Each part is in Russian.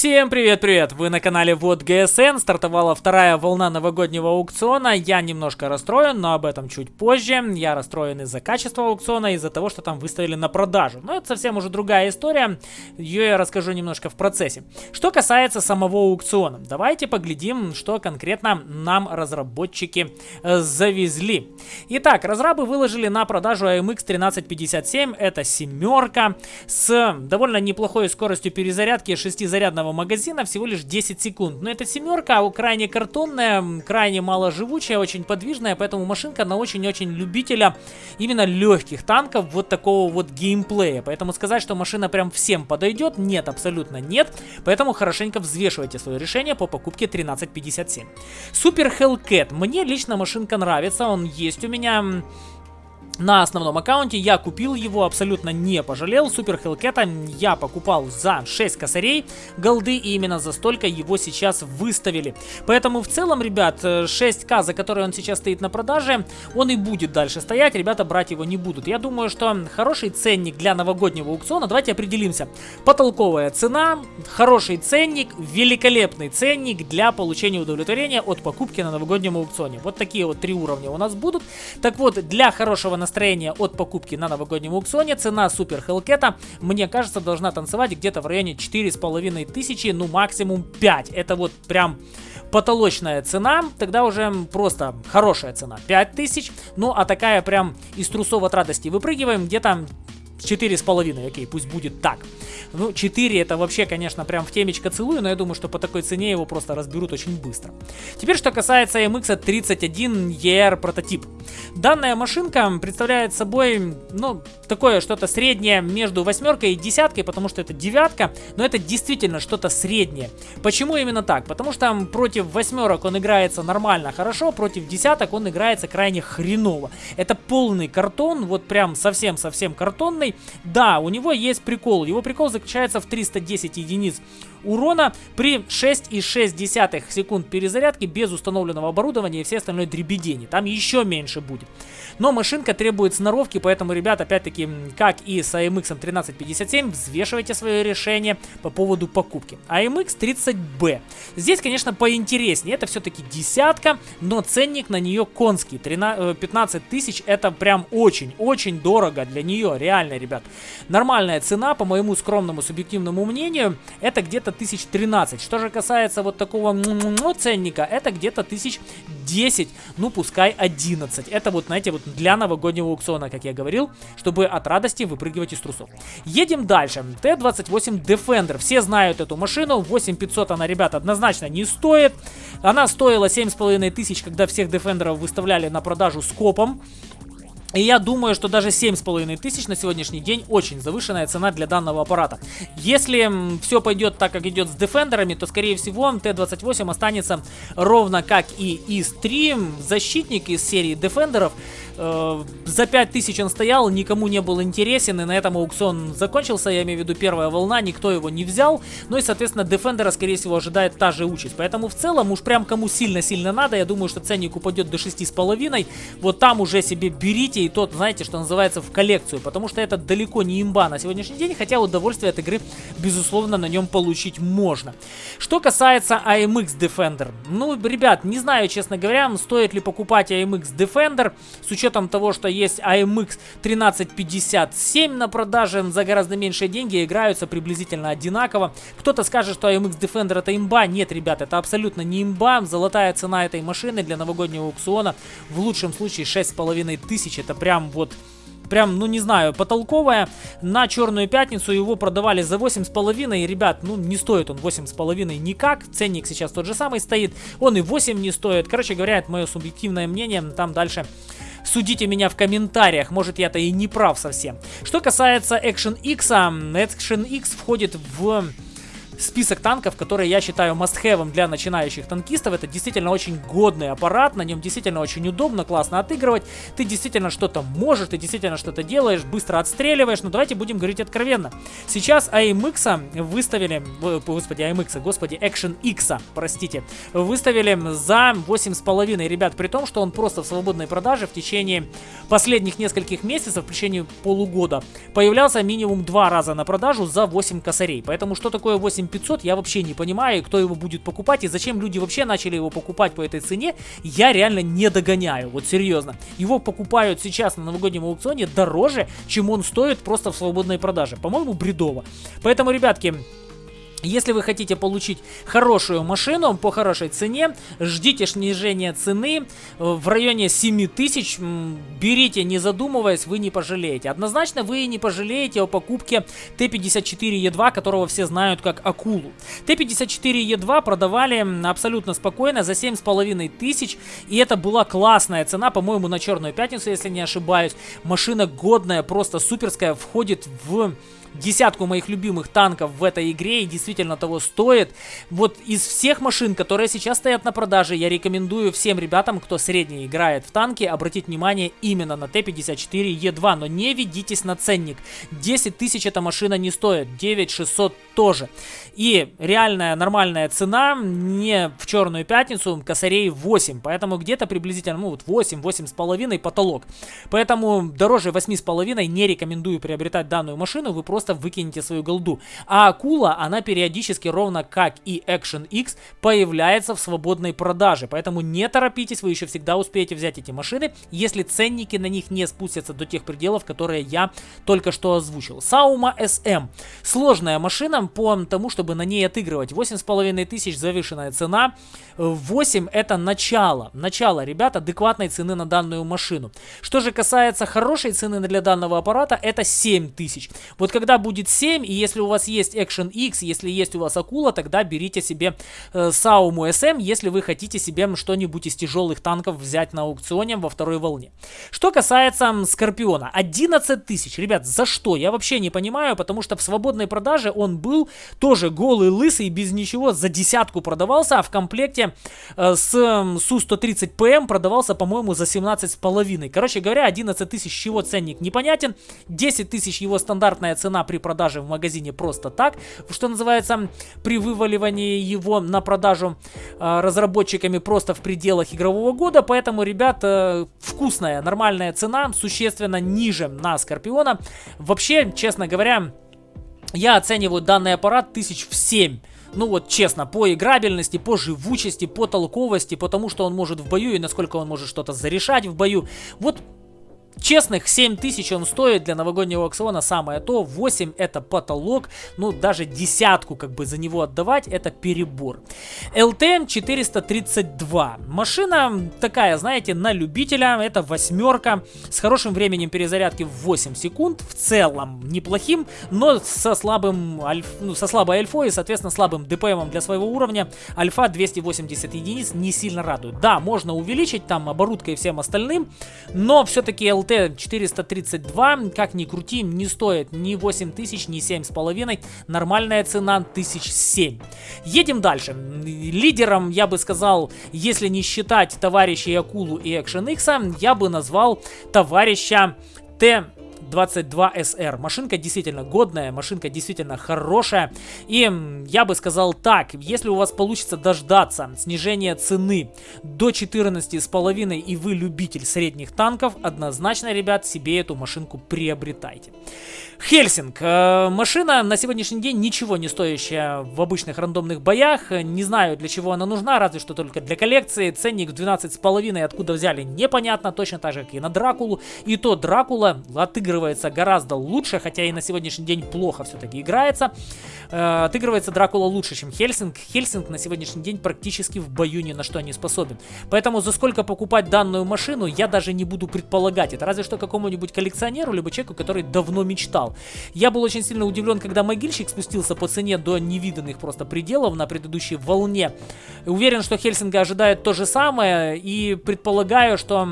Всем привет-привет! Вы на канале Вот ГСН. Стартовала вторая волна новогоднего аукциона. Я немножко расстроен, но об этом чуть позже. Я расстроен из-за качества аукциона, из-за того, что там выставили на продажу. Но это совсем уже другая история. Ее я расскажу немножко в процессе. Что касается самого аукциона, давайте поглядим, что конкретно нам разработчики э, завезли. Итак, разрабы выложили на продажу AMX 1357. Это семерка с довольно неплохой скоростью перезарядки 6 данного магазина всего лишь 10 секунд. Но эта семерка крайне картонная, крайне маложивучая, очень подвижная, поэтому машинка на очень-очень любителя именно легких танков вот такого вот геймплея. Поэтому сказать, что машина прям всем подойдет, нет, абсолютно нет. Поэтому хорошенько взвешивайте свое решение по покупке 1357. Супер Hellcat. Мне лично машинка нравится, он есть у меня на основном аккаунте. Я купил его, абсолютно не пожалел. Супер Хелкета я покупал за 6 косарей голды, и именно за столько его сейчас выставили. Поэтому в целом, ребят, 6к, за который он сейчас стоит на продаже, он и будет дальше стоять. Ребята брать его не будут. Я думаю, что хороший ценник для новогоднего аукциона. Давайте определимся. Потолковая цена, хороший ценник, великолепный ценник для получения удовлетворения от покупки на новогоднем аукционе. Вот такие вот три уровня у нас будут. Так вот, для хорошего настроения настроение от покупки на новогоднем аукционе. Цена Супер Хелкета, мне кажется, должна танцевать где-то в районе 4,5 тысячи, ну максимум 5. Это вот прям потолочная цена, тогда уже просто хорошая цена, 5000. Ну, а такая прям из трусов от радости выпрыгиваем, где-то 4,5, окей, пусть будет так. Ну, 4 это вообще, конечно, прям в темечко целую, но я думаю, что по такой цене его просто разберут очень быстро. Теперь, что касается MX 31 ER прототип. Данная машинка представляет собой, ну, такое что-то среднее между восьмеркой и десяткой, потому что это девятка, но это действительно что-то среднее. Почему именно так? Потому что против восьмерок он играется нормально, хорошо, против десяток он играется крайне хреново. Это полный картон, вот прям совсем-совсем картонный. Да, у него есть прикол. Его прикол заключается в 310 единиц урона при 6,6 секунд перезарядки без установленного оборудования и все остальное дребедение. Там еще меньше будет. Но машинка требует сноровки, поэтому, ребят, опять-таки, как и с AMX 1357, взвешивайте свое решение по поводу покупки. AMX 30B. Здесь, конечно, поинтереснее. Это все-таки десятка, но ценник на нее конский. 13, 15 э, тысяч это прям очень-очень дорого для нее, реально, ребят. Нормальная цена, по моему скромному субъективному мнению, это где-то где-то 1013. Что же касается вот такого ценника, это где-то 1010, ну пускай 11. Это вот, знаете, вот для новогоднего аукциона, как я говорил, чтобы от радости выпрыгивать из трусов. Едем дальше. Т-28 Defender. Все знают эту машину. 8500 она, ребята, однозначно не стоит. Она стоила 7500, когда всех Defenderов выставляли на продажу скопом. И я думаю, что даже 7,5 тысяч на сегодняшний день очень завышенная цена для данного аппарата. Если все пойдет так, как идет с дефендерами, то скорее всего Т-28 останется ровно как и ИС-3, защитник из серии дефендеров. Э, за 5000 он стоял, никому не был интересен, и на этом аукцион закончился, я имею в виду первая волна, никто его не взял. Ну и, соответственно, дефендера, скорее всего, ожидает та же участь. Поэтому в целом, уж прям кому сильно-сильно надо, я думаю, что ценник упадет до 6,5. Вот там уже себе берите и тот, знаете, что называется, в коллекцию, потому что это далеко не имба на сегодняшний день, хотя удовольствие от игры, безусловно, на нем получить можно. Что касается AMX Defender, ну, ребят, не знаю, честно говоря, стоит ли покупать AMX Defender, с учетом того, что есть AMX 1357 на продаже за гораздо меньшие деньги, играются приблизительно одинаково. Кто-то скажет, что AMX Defender это имба, нет, ребят, это абсолютно не имба, золотая цена этой машины для новогоднего аукциона в лучшем случае 6,5 тысяч, прям вот прям, ну не знаю, потолковая. На Черную Пятницу его продавали за 8,5. И, ребят, ну не стоит он 8,5 никак. Ценник сейчас тот же самый стоит. Он и 8 не стоит. Короче говоря, это мое субъективное мнение. Там дальше судите меня в комментариях, может я-то и не прав совсем. Что касается Action X, Action X входит в список танков, которые я считаю must-have для начинающих танкистов. Это действительно очень годный аппарат, на нем действительно очень удобно, классно отыгрывать. Ты действительно что-то можешь, ты действительно что-то делаешь, быстро отстреливаешь. Но давайте будем говорить откровенно. Сейчас AMX выставили, господи, AMX, господи, Action X, простите, выставили за 8,5, ребят, при том, что он просто в свободной продаже в течение последних нескольких месяцев, в течение полугода, появлялся минимум два раза на продажу за 8 косарей. Поэтому что такое 8 500 я вообще не понимаю, кто его будет покупать и зачем люди вообще начали его покупать по этой цене, я реально не догоняю, вот серьезно. Его покупают сейчас на новогоднем аукционе дороже, чем он стоит просто в свободной продаже. По-моему, бредово. Поэтому, ребятки, если вы хотите получить хорошую машину по хорошей цене, ждите снижения цены в районе 7000, берите не задумываясь, вы не пожалеете. Однозначно вы не пожалеете о покупке Т-54Е2, которого все знают как акулу. Т-54Е2 продавали абсолютно спокойно за 7500 тысяч, и это была классная цена, по-моему, на Черную Пятницу, если не ошибаюсь. Машина годная, просто суперская, входит в десятку моих любимых танков в этой игре и действительно того стоит. Вот из всех машин, которые сейчас стоят на продаже, я рекомендую всем ребятам, кто средний играет в танки, обратить внимание именно на Т-54Е2, но не ведитесь на ценник. 10 тысяч эта машина не стоит, 9 600 тоже. И реальная нормальная цена не в черную пятницу, косарей 8, поэтому где-то приблизительно, ну вот 8, 8,5 потолок. Поэтому дороже 8,5 не рекомендую приобретать данную машину, вы просто просто выкинете свою голду. А акула, она периодически, ровно как и Action X, появляется в свободной продаже. Поэтому не торопитесь, вы еще всегда успеете взять эти машины, если ценники на них не спустятся до тех пределов, которые я только что озвучил. Sauma SM. Сложная машина по тому, чтобы на ней отыгрывать. 8,5 тысяч завышенная цена. 8 это начало. Начало, ребят, адекватной цены на данную машину. Что же касается хорошей цены для данного аппарата, это 7 тысяч. Вот когда будет 7, и если у вас есть Action X, если есть у вас Акула, тогда берите себе э, Saum SM, если вы хотите себе что-нибудь из тяжелых танков взять на аукционе во второй волне. Что касается Скорпиона, 11 тысяч. Ребят, за что? Я вообще не понимаю, потому что в свободной продаже он был тоже голый, лысый, без ничего, за десятку продавался, а в комплекте э, с Су-130ПМ продавался, по-моему, за 17,5. Короче говоря, 11 тысяч, чего ценник непонятен, 10 тысяч его стандартная цена цена при продаже в магазине просто так, что называется, при вываливании его на продажу э, разработчиками просто в пределах игрового года, поэтому, ребят, э, вкусная, нормальная цена, существенно ниже на Скорпиона. Вообще, честно говоря, я оцениваю данный аппарат тысяч в 7 ну вот честно, по играбельности, по живучести, по толковости, потому что он может в бою и насколько он может что-то зарешать в бою. Вот Честных 7 тысяч он стоит для новогоднего аукциона самое то, 8 это потолок, ну даже десятку как бы за него отдавать это перебор. LTM 432, машина такая, знаете, на любителя, это восьмерка, с хорошим временем перезарядки в 8 секунд, в целом неплохим, но со слабым, альф, ну, со слабой альфой и соответственно слабым ДПМом для своего уровня, альфа 280 единиц не сильно радует. Да, можно увеличить там оборудкой и всем остальным, но все-таки LTM LT432, как ни крути, не стоит ни 8000, ни 7,5. Нормальная цена 1007. Едем дальше. Лидером, я бы сказал, если не считать товарищей Акулу и Action X, я бы назвал товарища Т 22SR. Машинка действительно годная, машинка действительно хорошая. И я бы сказал так, если у вас получится дождаться снижения цены до 14,5 и вы любитель средних танков, однозначно, ребят, себе эту машинку приобретайте. Хельсинг. Э, машина на сегодняшний день ничего не стоящая в обычных рандомных боях. Не знаю, для чего она нужна, разве что только для коллекции. Ценник 12,5 откуда взяли, непонятно. Точно так же, как и на Дракулу. И то Дракула отыгрывается гораздо лучше, хотя и на сегодняшний день плохо все-таки играется. Э, отыгрывается Дракула лучше, чем Хельсинг. Хельсинг на сегодняшний день практически в бою ни на что не способен. Поэтому за сколько покупать данную машину, я даже не буду предполагать. Это разве что какому-нибудь коллекционеру, либо человеку, который давно мечтал ожидал. Я был очень сильно удивлен, когда могильщик спустился по цене до невиданных просто пределов на предыдущей волне. Уверен, что Хельсинга ожидает то же самое и предполагаю, что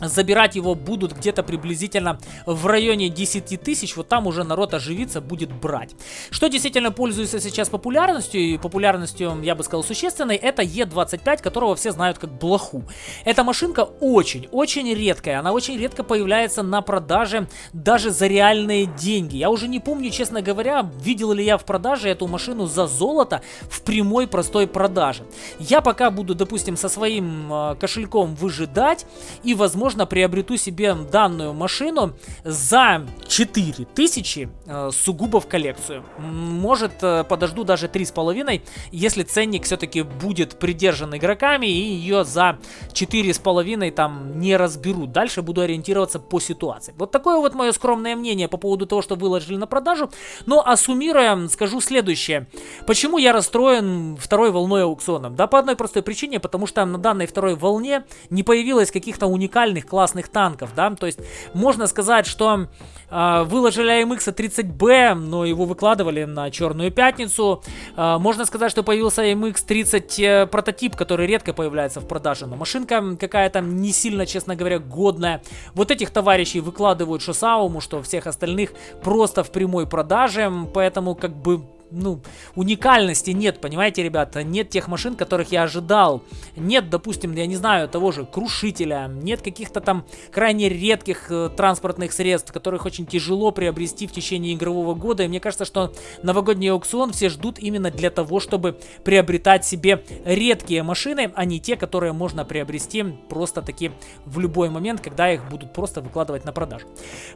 Забирать его будут где-то приблизительно в районе 10 тысяч, вот там уже народ оживится, будет брать. Что действительно пользуется сейчас популярностью, и популярностью, я бы сказал, существенной, это Е25, которого все знают как блоху. Эта машинка очень-очень редкая, она очень редко появляется на продаже даже за реальные деньги. Я уже не помню, честно говоря, видел ли я в продаже эту машину за золото в прямой простой продаже. Я пока буду, допустим, со своим э, кошельком выжидать и, возможно, возможно, приобрету себе данную машину за 4000 э, сугубо в коллекцию. Может, э, подожду даже 3,5, если ценник все-таки будет придержан игроками и ее за 4,5 там не разберут. Дальше буду ориентироваться по ситуации. Вот такое вот мое скромное мнение по поводу того, что выложили на продажу. Ну, а суммируя, скажу следующее. Почему я расстроен второй волной аукциона? Да по одной простой причине, потому что на данной второй волне не появилось каких-то уникальных классных танков, да, то есть можно сказать, что э, выложили AMX 30B, но его выкладывали на Черную Пятницу, э, можно сказать, что появился AMX 30 э, прототип, который редко появляется в продаже, но машинка какая-то не сильно, честно говоря, годная. Вот этих товарищей выкладывают Шосауму, что всех остальных просто в прямой продаже, поэтому как бы ну, уникальности нет, понимаете, ребята? Нет тех машин, которых я ожидал. Нет, допустим, я не знаю, того же крушителя. Нет каких-то там крайне редких э, транспортных средств, которых очень тяжело приобрести в течение игрового года. И мне кажется, что новогодний аукцион все ждут именно для того, чтобы приобретать себе редкие машины, а не те, которые можно приобрести просто таки в любой момент, когда их будут просто выкладывать на продажу.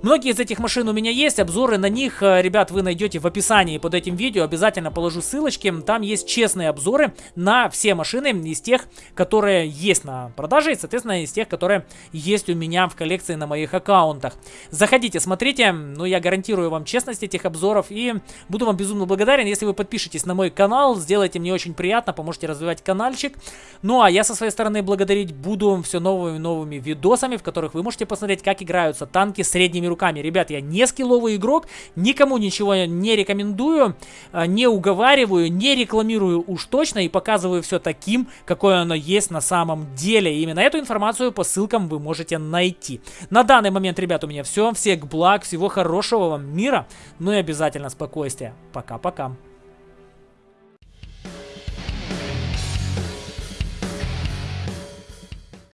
Многие из этих машин у меня есть, обзоры на них, э, ребят, вы найдете в описании под этим видео видео обязательно положу ссылочки. Там есть честные обзоры на все машины из тех, которые есть на продаже и, соответственно, из тех, которые есть у меня в коллекции на моих аккаунтах. Заходите, смотрите, ну я гарантирую вам честность этих обзоров и буду вам безумно благодарен, если вы подпишетесь на мой канал, сделайте мне очень приятно, поможете развивать каналчик. Ну а я со своей стороны благодарить буду все новыми новыми видосами, в которых вы можете посмотреть, как играются танки средними руками. Ребят, я не скилловый игрок, никому ничего не рекомендую. А, не уговариваю, не рекламирую уж точно и показываю все таким, какое оно есть на самом деле. И именно эту информацию по ссылкам вы можете найти. На данный момент, ребят, у меня все. Всех благ, всего хорошего вам мира, ну и обязательно спокойствия. Пока-пока.